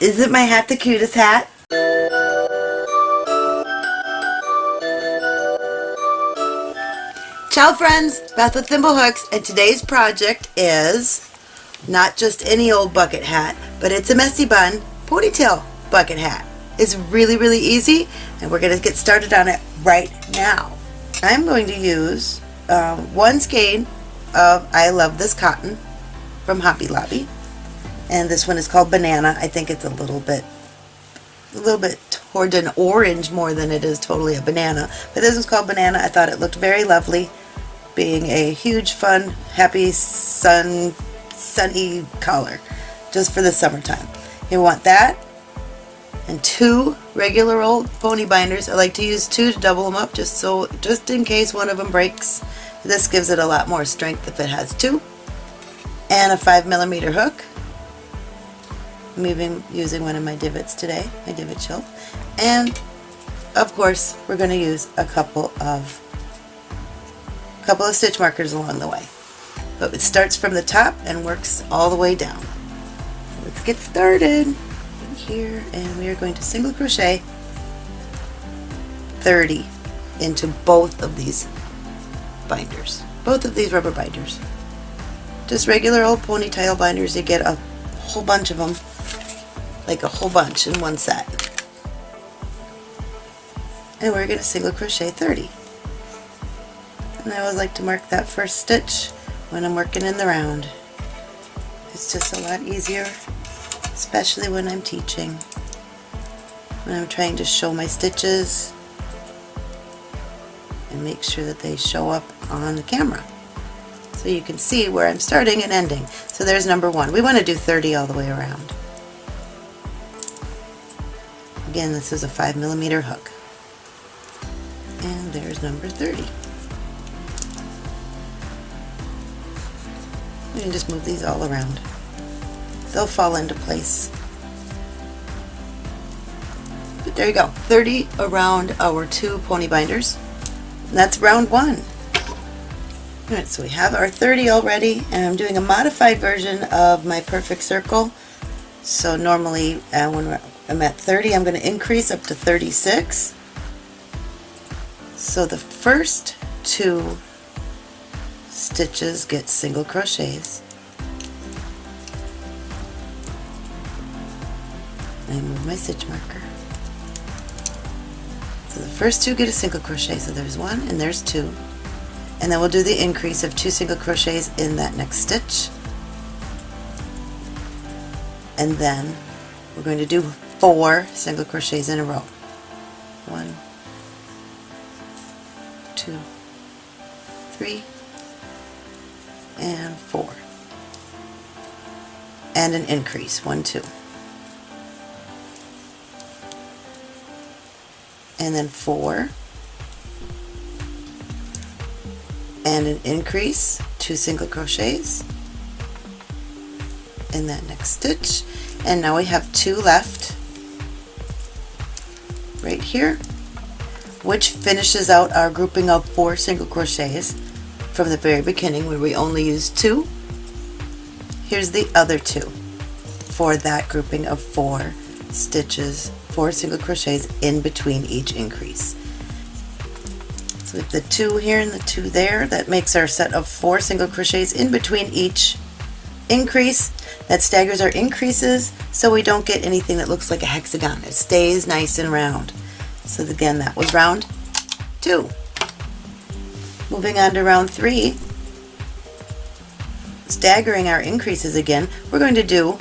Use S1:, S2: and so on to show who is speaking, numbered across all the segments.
S1: Isn't my hat the cutest hat? Ciao friends, Beth with Thimblehooks and today's project is not just any old bucket hat, but it's a messy bun ponytail bucket hat. It's really, really easy and we're going to get started on it right now. I'm going to use um, one skein of I Love This Cotton from Hobby Lobby and this one is called Banana. I think it's a little bit a little bit toward an orange more than it is totally a banana. But this is called Banana. I thought it looked very lovely being a huge fun happy sun sunny color just for the summertime. You want that and two regular old pony binders. I like to use two to double them up just so just in case one of them breaks. This gives it a lot more strength if it has two. And a 5 millimeter hook. I'm even using one of my divots today, my divot shelf. And of course we're going to use a couple of couple of stitch markers along the way. But it starts from the top and works all the way down. Let's get started here and we are going to single crochet 30 into both of these binders. Both of these rubber binders. Just regular old ponytail binders, you get a whole bunch of them, like a whole bunch in one set. And we're going to single crochet 30 and I always like to mark that first stitch when I'm working in the round. It's just a lot easier, especially when I'm teaching, when I'm trying to show my stitches and make sure that they show up on the camera. So you can see where I'm starting and ending. So there's number one. We want to do 30 all the way around. Again, this is a 5 millimeter hook. And there's number 30. You can just move these all around. They'll fall into place. But there you go, 30 around our two pony binders. And that's round one. Alright, so we have our 30 already, and I'm doing a modified version of my perfect circle. So normally uh, when I'm at 30, I'm going to increase up to 36. So the first two stitches get single crochets I move my stitch marker so the first two get a single crochet so there's one and there's two and then we'll do the increase of two single crochets in that next stitch. And then we're going to do four single crochets in a row. One two three and 4 and an increase. 1 2 and then 4 and an increase 2 single crochets in that next stitch and now we have two left right here which finishes out our grouping of four single crochets from the very beginning where we only used two. Here's the other two for that grouping of four stitches, four single crochets in between each increase. With the two here and the two there, that makes our set of four single crochets in between each increase. That staggers our increases so we don't get anything that looks like a hexagon. It stays nice and round. So again, that was round two. Moving on to round three, staggering our increases again, we're going to do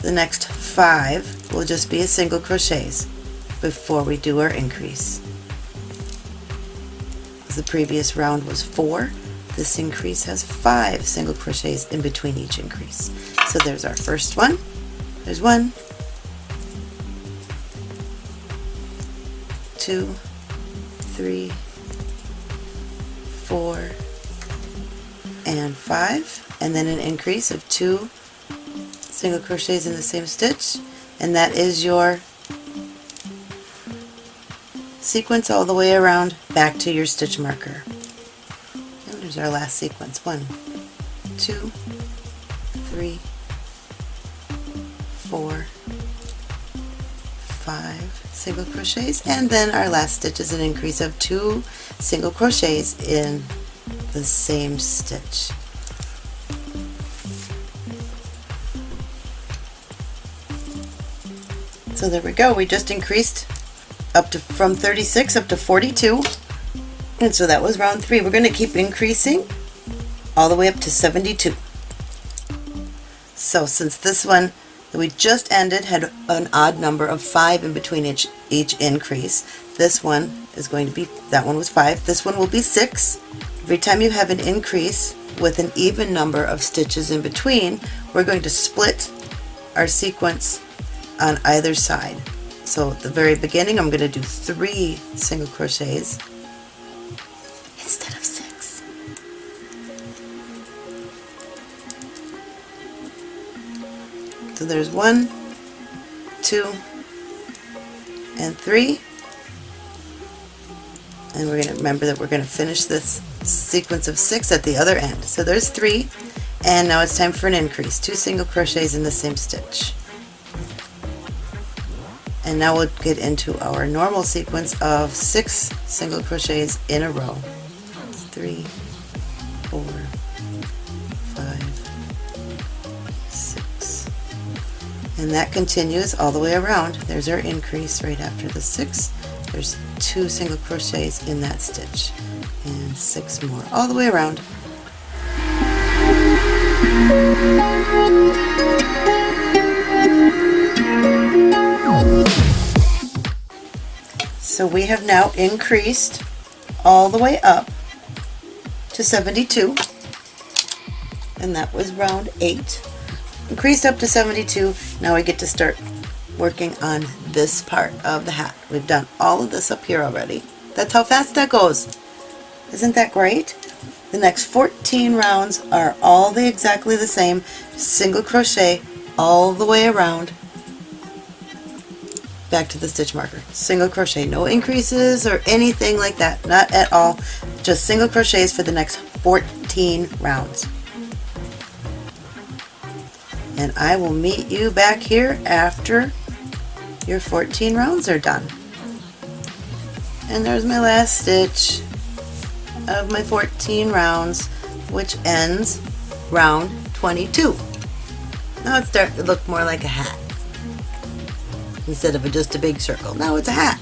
S1: the next five will just be a single crochets before we do our increase. The previous round was four, this increase has five single crochets in between each increase. So there's our first one, there's one, two, three, four, and five, and then an increase of two single crochets in the same stitch, and that is your sequence all the way around back to your stitch marker. And there's our last sequence. One, two, three, four, five single crochets and then our last stitch is an increase of two single crochets in the same stitch. So there we go, we just increased up to from 36 up to 42 and so that was round three. We're going to keep increasing all the way up to 72. So since this one that we just ended had an odd number of five in between each, each increase, this one is going to be, that one was five, this one will be six. Every time you have an increase with an even number of stitches in between, we're going to split our sequence on either side. So at the very beginning I'm going to do three single crochets instead of six. So there's one, two, and three. And we're going to remember that we're going to finish this sequence of six at the other end. So there's three, and now it's time for an increase. Two single crochets in the same stitch. And now we'll get into our normal sequence of six single crochets in a row. Three, four, five, six. And that continues all the way around. There's our increase right after the six. There's two single crochets in that stitch. And six more all the way around. So we have now increased all the way up to 72 and that was round 8. Increased up to 72, now we get to start working on this part of the hat. We've done all of this up here already. That's how fast that goes. Isn't that great? The next 14 rounds are all the exactly the same, single crochet all the way around back to the stitch marker. Single crochet, no increases or anything like that, not at all. Just single crochets for the next 14 rounds. And I will meet you back here after your 14 rounds are done. And there's my last stitch of my 14 rounds, which ends round 22. Now it's starting to look more like a hat instead of a, just a big circle. Now it's a hat.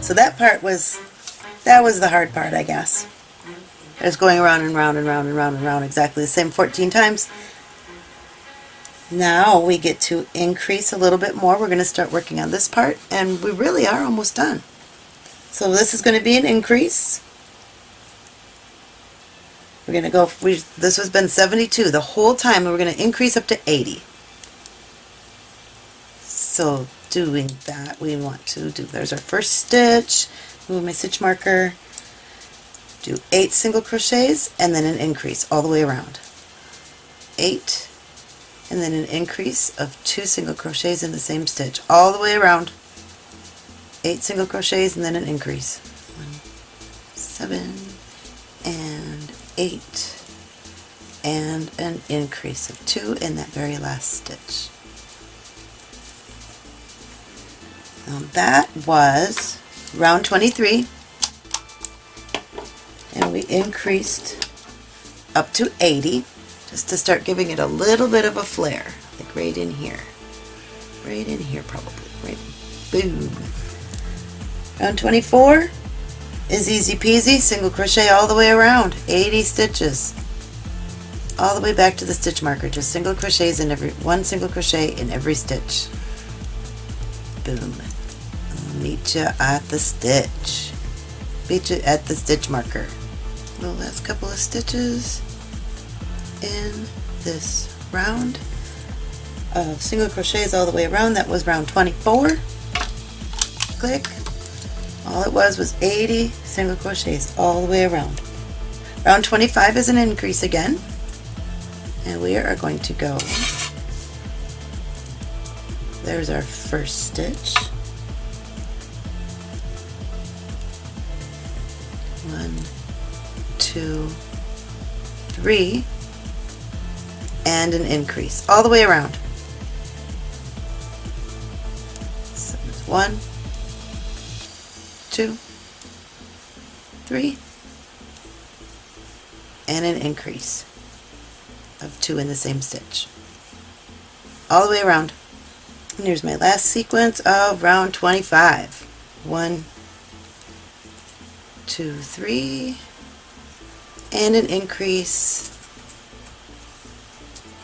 S1: So that part was, that was the hard part, I guess. It's going around and round and round and round and round exactly the same 14 times. Now we get to increase a little bit more. We're going to start working on this part and we really are almost done. So this is going to be an increase. We're going to go, we, this has been 72 the whole time and we're going to increase up to 80. So doing that we want to do, there's our first stitch, move my stitch marker, do 8 single crochets and then an increase all the way around. 8 and then an increase of 2 single crochets in the same stitch all the way around. 8 single crochets and then an increase. One, 7 and 8 and an increase of 2 in that very last stitch. Now that was round 23 and we increased up to 80 just to start giving it a little bit of a flare like right in here. Right in here probably. Right. Boom. Round 24 is easy peasy single crochet all the way around 80 stitches. All the way back to the stitch marker just single crochets in every one single crochet in every stitch. Boom meet you at the stitch meet you at the stitch marker the last couple of stitches in this round of single crochets all the way around. That was round 24. Click. All it was was 80 single crochets all the way around. Round 25 is an increase again. And we are going to go, there's our first stitch. One, two, three, and an increase all the way around. One, two, three, and an increase of two in the same stitch. All the way around. And here's my last sequence of round 25. One, two, three, and an increase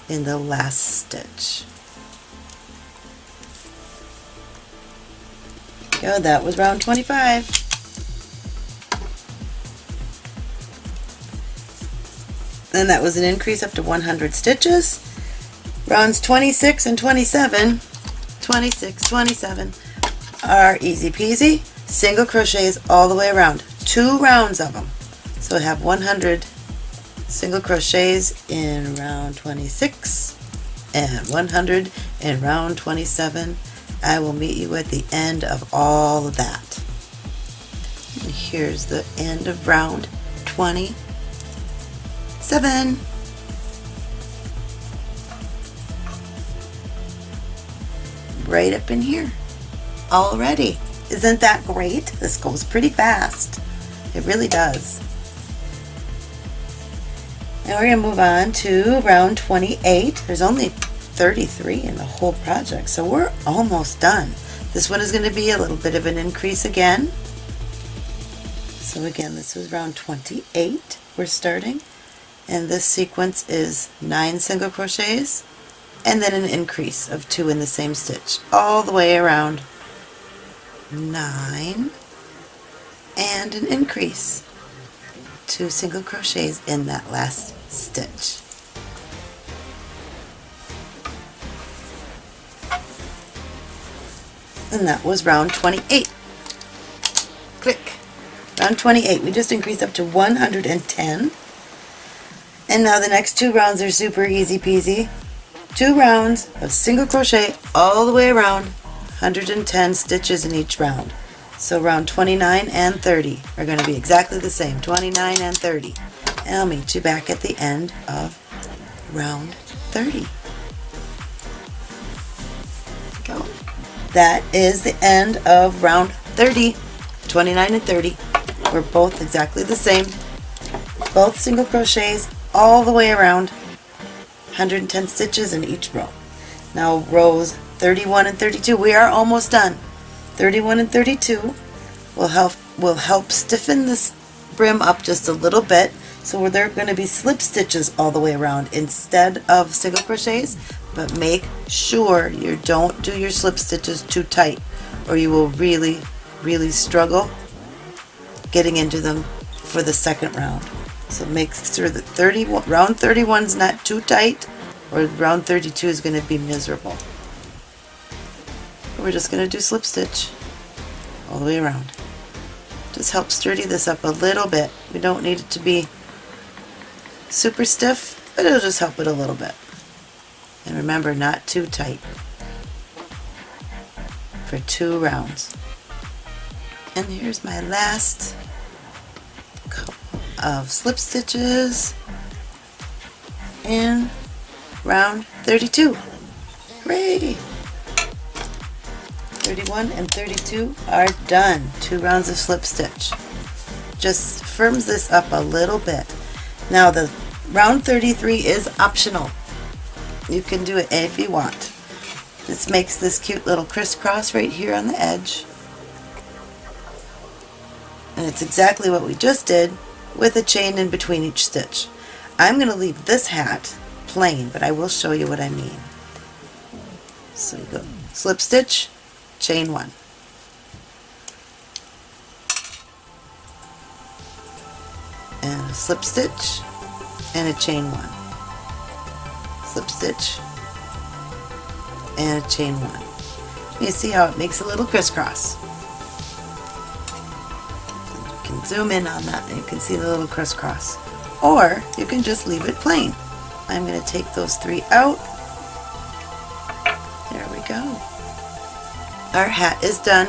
S1: in the last stitch. Go, that was round 25. Then that was an increase up to 100 stitches. Rounds 26 and 27, 26, 27 are easy peasy. Single crochets all the way around. Two rounds of them. So I have 100 single crochets in round 26 and 100 in round 27. I will meet you at the end of all of that. And here's the end of round 27. Right up in here already. Isn't that great? This goes pretty fast. It really does. Now we're going to move on to round 28. There's only 33 in the whole project, so we're almost done. This one is going to be a little bit of an increase again. So again, this was round 28 we're starting, and this sequence is 9 single crochets, and then an increase of 2 in the same stitch, all the way around 9, and an increase, 2 single crochets in that last stitch. And that was round 28. Click. Round 28. We just increased up to 110. And now the next two rounds are super easy peasy. Two rounds of single crochet all the way around, 110 stitches in each round. So round 29 and 30 are going to be exactly the same, 29 and 30. And I'll meet you back at the end of round 30. Go. That is the end of round 30. 29 and 30 were both exactly the same. Both single crochets all the way around. 110 stitches in each row. Now rows 31 and 32, we are almost done. 31 and 32 will help will help stiffen this brim up just a little bit so they're going to be slip stitches all the way around instead of single crochets, but make sure you don't do your slip stitches too tight or you will really, really struggle getting into them for the second round. So make sure that 30, round 31 is not too tight or round 32 is going to be miserable. We're just going to do slip stitch all the way around. Just help sturdy this up a little bit. We don't need it to be super stiff, but it'll just help it a little bit. And remember, not too tight for two rounds. And here's my last couple of slip stitches in round 32. Hooray! 31 and 32 are done. Two rounds of slip stitch. Just firms this up a little bit. Now the round 33 is optional. You can do it if you want. This makes this cute little crisscross right here on the edge. And it's exactly what we just did with a chain in between each stitch. I'm going to leave this hat plain, but I will show you what I mean. So you go slip stitch, chain one. And a slip stitch and a chain one. Slip stitch and a chain one. You see how it makes a little crisscross. You can zoom in on that and you can see the little crisscross. Or you can just leave it plain. I'm going to take those three out. There we go. Our hat is done.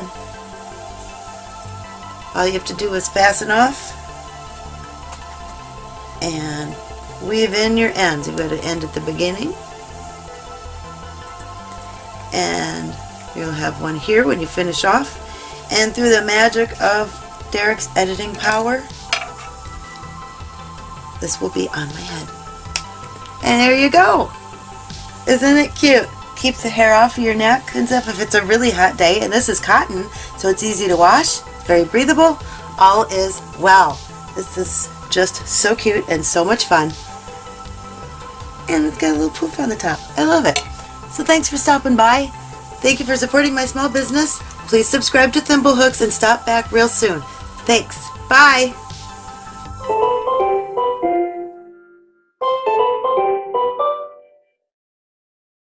S1: All you have to do is fasten off and weave in your ends. You've got to end at the beginning and You'll have one here when you finish off. And through the magic of Derek's editing power, this will be on my head. And there you go. Isn't it cute? Keeps the hair off of your neck and stuff if it's a really hot day. And this is cotton, so it's easy to wash, very breathable. All is well. This is just so cute and so much fun. And it's got a little poof on the top. I love it. So thanks for stopping by. Thank you for supporting my small business. Please subscribe to Thimblehooks and stop back real soon. Thanks. Bye.